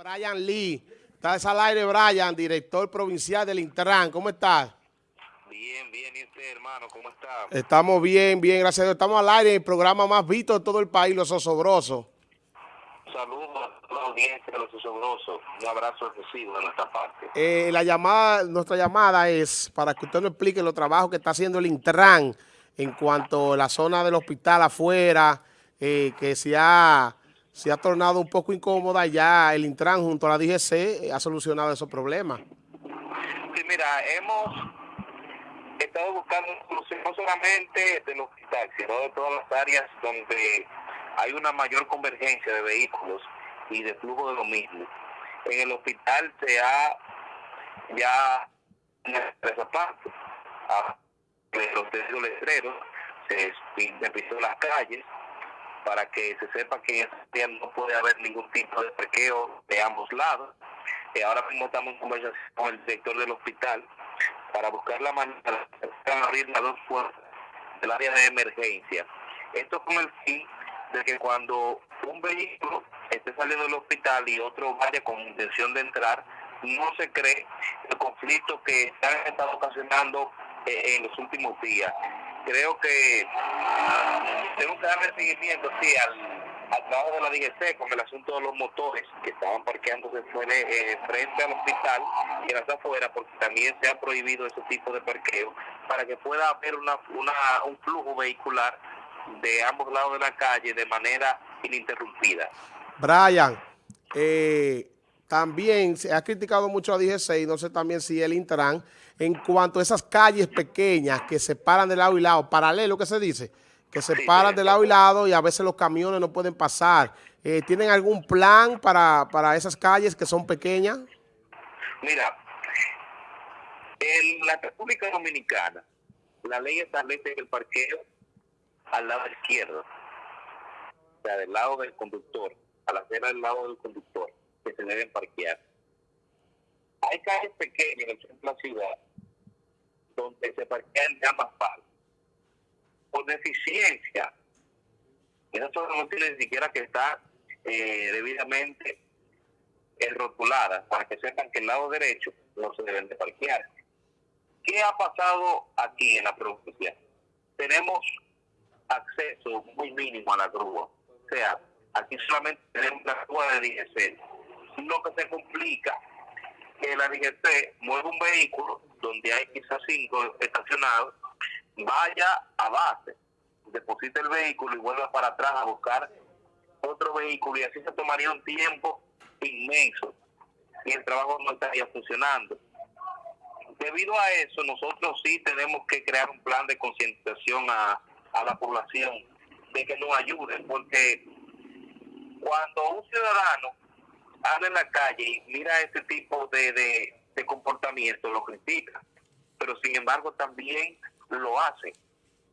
Brian Lee. Estás al aire, Brian, director provincial del Intran. ¿Cómo estás? Bien, bien. ¿Y usted, hermano? ¿Cómo está? Estamos bien, bien, gracias a Dios. Estamos al aire en el programa más visto de todo el país, Los Osobrosos. Saludos a toda la audiencia de Los Osobrosos. Un abrazo excesivo de nuestra parte. Eh, la llamada, nuestra llamada es para que usted nos explique los trabajos que está haciendo el Intran en cuanto a la zona del hospital afuera, eh, que se ha se ha tornado un poco incómoda, ya el Intran junto a la DGC eh, ha solucionado esos problemas. Sí, mira, hemos estado buscando solución no solamente del hospital, sino de todas las áreas donde hay una mayor convergencia de vehículos y de flujo de lo mismo. En el hospital se ha ya esa parte, los letreros, se pintó las calles, para que se sepa que en no puede haber ningún tipo de parqueo de ambos lados. Y ahora mismo estamos en conversación con el director del hospital para buscar la manera de abrir las dos puertas del área de emergencia. Esto con el fin de que cuando un vehículo esté saliendo del hospital y otro vaya con intención de entrar, no se cree el conflicto que se ha estado ocasionando eh, en los últimos días creo que tengo que darle seguimiento, sí, al, trabajo de la DGC con el asunto de los motores que estaban parqueándose eh, frente al hospital y en las afueras, porque también se ha prohibido ese tipo de parqueo, para que pueda haber una, una, un flujo vehicular de ambos lados de la calle de manera ininterrumpida. Brian, eh, también se ha criticado mucho a DGC y no sé también si el Intran en cuanto a esas calles pequeñas que se paran de lado y lado, paralelo que se dice, que se paran de lado y lado y a veces los camiones no pueden pasar. Eh, ¿Tienen algún plan para, para esas calles que son pequeñas? Mira, en la República Dominicana, la ley establece que el parqueo al lado izquierdo, o sea, del lado del conductor, a la acera del lado del conductor, se deben parquear. Hay calles pequeñas en el centro de la ciudad donde se parquean de ambas partes. Por deficiencia, esa zona no tiene ni siquiera que estar eh, debidamente rotulada para que sepan que el lado derecho no se deben de parquear. ¿Qué ha pasado aquí en la provincia? Tenemos acceso muy mínimo a la grúa. O sea, aquí solamente tenemos la grúa de DGC lo que se complica que la DGC mueve un vehículo donde hay quizás cinco estacionados, vaya a base, deposite el vehículo y vuelva para atrás a buscar otro vehículo y así se tomaría un tiempo inmenso y el trabajo no estaría funcionando. Debido a eso, nosotros sí tenemos que crear un plan de concientización a, a la población de que nos ayuden, porque cuando un ciudadano anda en la calle y mira este tipo de, de, comportamiento, lo critica, pero sin embargo también lo hace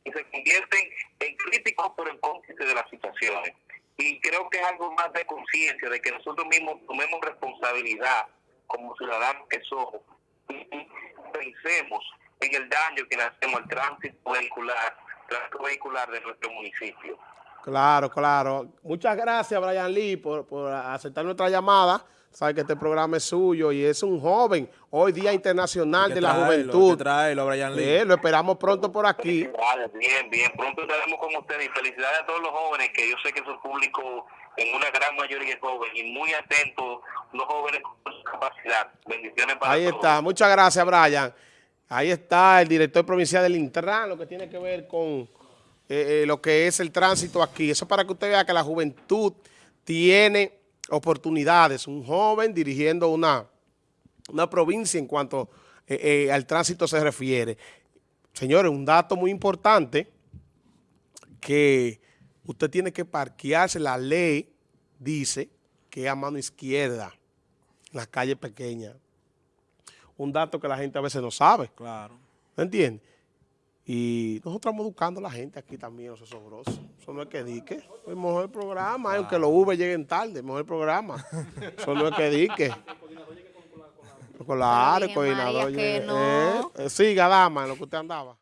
y se convierten en críticos pero en cómplices de las situaciones. Y creo que es algo más de conciencia, de que nosotros mismos tomemos responsabilidad como ciudadanos que somos y pensemos en el daño que le hacemos al tránsito vehicular, tránsito vehicular de nuestro municipio. Claro, claro. Muchas gracias, Brian Lee, por, aceptar nuestra llamada. Sabe que este programa es suyo y es un joven, hoy Día Internacional de la Juventud. Traerlo, Brian Lee. lo esperamos pronto por aquí. Bien, bien, pronto estaremos con ustedes y felicidades a todos los jóvenes, que yo sé que su público en una gran mayoría es joven y muy atentos, los jóvenes con su capacidad. Bendiciones para Ahí está, muchas gracias, Brian. Ahí está el director provincial del Intran, lo que tiene que ver con eh, eh, lo que es el tránsito aquí. Eso para que usted vea que la juventud tiene oportunidades. Un joven dirigiendo una, una provincia en cuanto eh, al tránsito se refiere. Señores, un dato muy importante que usted tiene que parquearse. La ley dice que a mano izquierda, en las calles pequeñas. Un dato que la gente a veces no sabe. Claro. ¿Me entiende? Y nosotros estamos educando a la gente aquí también, los osobrosos. Eso no es que dique. El mejor programa, aunque los V lleguen tarde, el mejor programa. Eso no es que dique. Con la área, coordinador. Que no. Eh, eh, siga, dama, en lo que usted andaba.